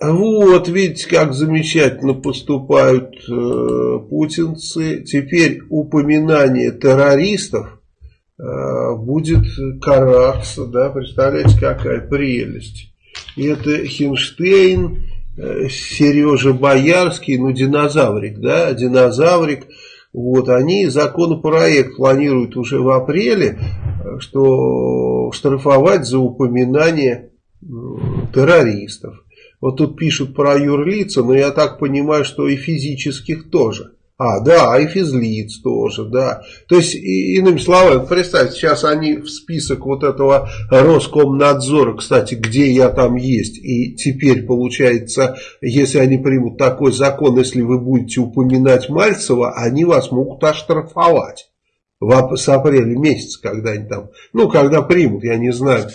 Вот, видите, как замечательно поступают э, путинцы. Теперь упоминание террористов э, будет караться, да, представляете, какая прелесть. И это Хинштейн, э, Сережа Боярский, ну, динозаврик, да, динозаврик. Вот, они законопроект планируют уже в апреле, э, что штрафовать за упоминание террористов. Вот тут пишут про юрлица, но я так понимаю, что и физических тоже. А, да, и физлиц тоже, да. То есть, и, иными словами, представьте, сейчас они в список вот этого Роскомнадзора, кстати, где я там есть, и теперь получается, если они примут такой закон, если вы будете упоминать Мальцева, они вас могут оштрафовать в, с апреля месяца, когда они там, ну, когда примут, я не знаю.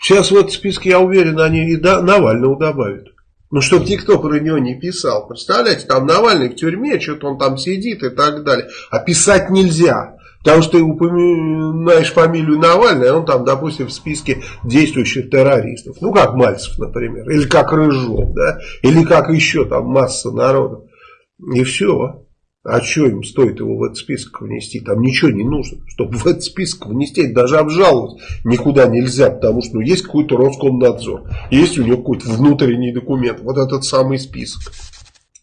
Сейчас в этот список, я уверен, они и Навального добавят. Ну, чтобы никто про него не писал. Представляете, там Навальный в тюрьме, что-то он там сидит и так далее. А писать нельзя. Потому что ты упоминаешь фамилию Навальный, а он там, допустим, в списке действующих террористов. Ну, как Мальцев, например. Или как Рыжов, да. Или как еще там масса народу. И все. А что им стоит его в этот список внести? Там ничего не нужно. Чтобы в этот список внести, даже обжаловать никуда нельзя. Потому что ну, есть какой-то Роскомнадзор. Есть у него какой-то внутренний документ. Вот этот самый список.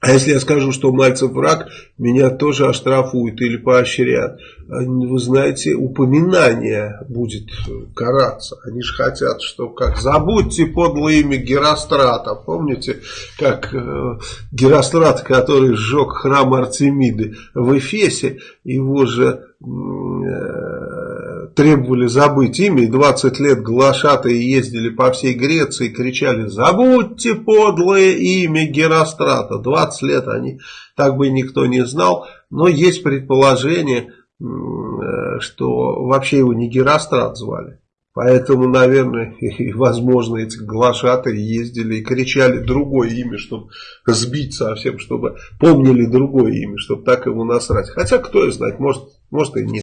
А если я скажу, что Мальцев враг, меня тоже оштрафуют или поощрят. Вы знаете, упоминание будет караться. Они же хотят, что как забудьте подлое имя Герострата. Помните, как э, Герострат, который сжег храм Артемиды в Эфесе, его же... Э, требовали забыть имя, и 20 лет глашатые ездили по всей Греции и кричали «Забудьте подлое имя Герострата». 20 лет они, так бы никто не знал, но есть предположение, э, что вообще его не Герострат звали. Поэтому, наверное, и, возможно, эти глашатые ездили и кричали другое имя, чтобы сбить совсем, чтобы помнили другое имя, чтобы так ему насрать. Хотя, кто знает, может, может и нет.